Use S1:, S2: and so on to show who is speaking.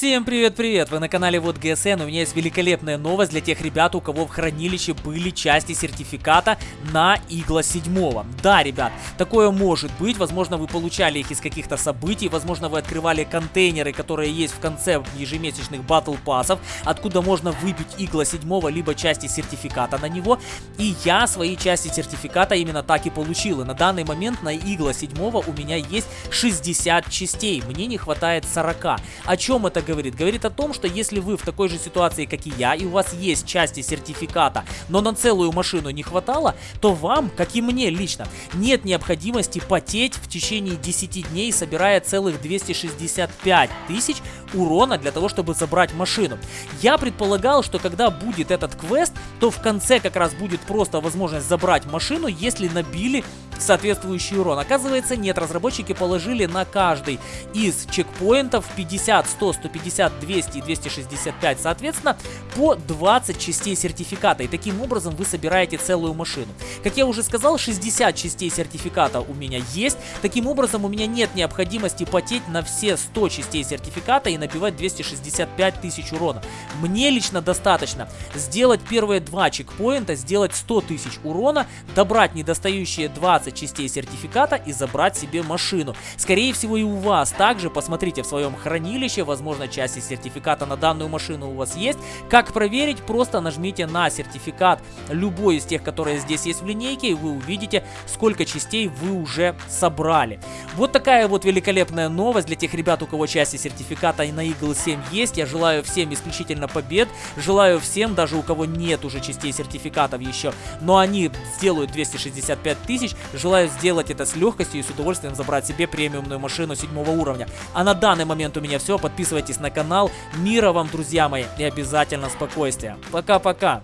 S1: Всем привет-привет! Вы на канале Вот ГСН. У меня есть великолепная новость для тех ребят, у кого в хранилище были части сертификата на Игла 7. Да, ребят, такое может быть. Возможно, вы получали их из каких-то событий. Возможно, вы открывали контейнеры, которые есть в конце ежемесячных батл пассов, откуда можно выбить Игла 7, либо части сертификата на него. И я свои части сертификата именно так и получил. И на данный момент на Игла 7 у меня есть 60 частей. Мне не хватает 40. О чем это говорит? Говорит о том, что если вы в такой же ситуации, как и я, и у вас есть части сертификата, но на целую машину не хватало, то вам, как и мне лично, нет необходимости потеть в течение 10 дней, собирая целых 265 тысяч урона для того, чтобы забрать машину. Я предполагал, что когда будет этот квест, то в конце как раз будет просто возможность забрать машину, если набили соответствующий урон. Оказывается, нет, разработчики положили на каждый из чекпоинтов 50, 100, 150, 200 и 265, соответственно, по 20 частей сертификата. И таким образом вы собираете целую машину. Как я уже сказал, 60 частей сертификата у меня есть. Таким образом, у меня нет необходимости потеть на все 100 частей сертификата и набивать 265 тысяч урона. Мне лично достаточно сделать первые два чекпоинта, сделать 100 тысяч урона, добрать недостающие 20 частей сертификата и забрать себе машину. Скорее всего и у вас также, посмотрите в своем хранилище, возможно части сертификата на данную машину у вас есть. Как проверить? Просто нажмите на сертификат любой из тех, которые здесь есть в линейке, и вы увидите, сколько частей вы уже собрали. Вот такая вот великолепная новость для тех ребят, у кого части сертификата на Eagle 7 есть. Я желаю всем исключительно побед. Желаю всем, даже у кого нет уже частей сертификатов еще, но они сделают 265 тысяч. Желаю сделать это с легкостью и с удовольствием забрать себе премиумную машину седьмого уровня. А на данный момент у меня все. Подписывайтесь на канал. Мира вам, друзья мои, и обязательно спокойствия. Пока-пока.